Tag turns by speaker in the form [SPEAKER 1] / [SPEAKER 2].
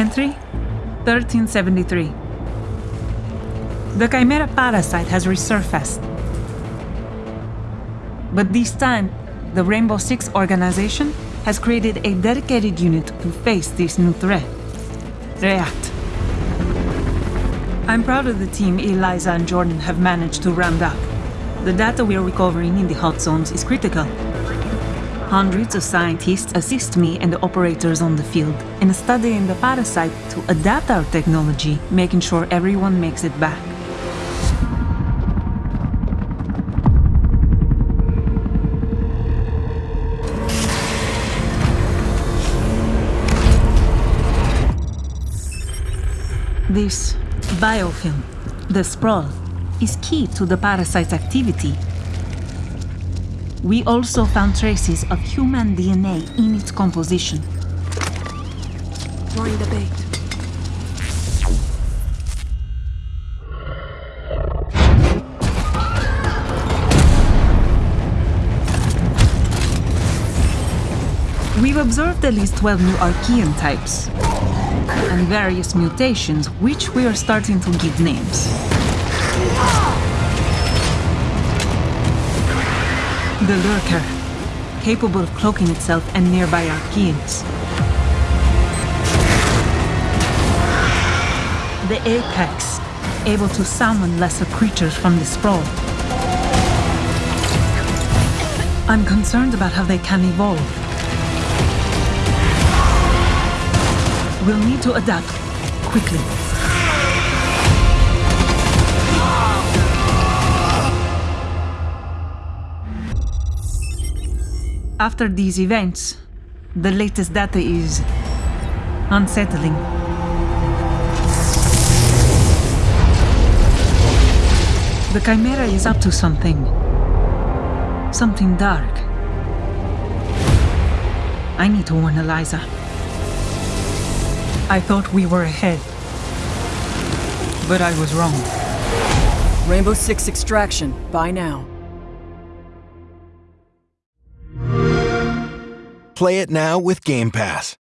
[SPEAKER 1] Entry 1373. The Chimera parasite has resurfaced. But this time, the Rainbow Six organization has created a dedicated unit to face this new threat. React. I'm proud of the team Eliza and Jordan have managed to round up. The data we are recovering in the hot zones is critical. Hundreds of scientists assist me and the operators on the field in studying the parasite to adapt our technology, making sure everyone makes it back. This biofilm, the sprawl, is key to the parasite's activity. We also found traces of human DNA in its composition.
[SPEAKER 2] Throwing the bait.
[SPEAKER 1] We've observed at least 12 new Archaean types and various mutations, which we are starting to give names. The Lurker, capable of cloaking itself and nearby Archaeans. The Apex, able to summon lesser creatures from the sprawl. I'm concerned about how they can evolve. We'll need to adapt quickly. After these events, the latest data is unsettling. The Chimera is up to something. Something dark. I need to warn Eliza. I thought we were ahead. But I was wrong.
[SPEAKER 2] Rainbow Six extraction. Buy now.
[SPEAKER 3] Play it now with Game Pass.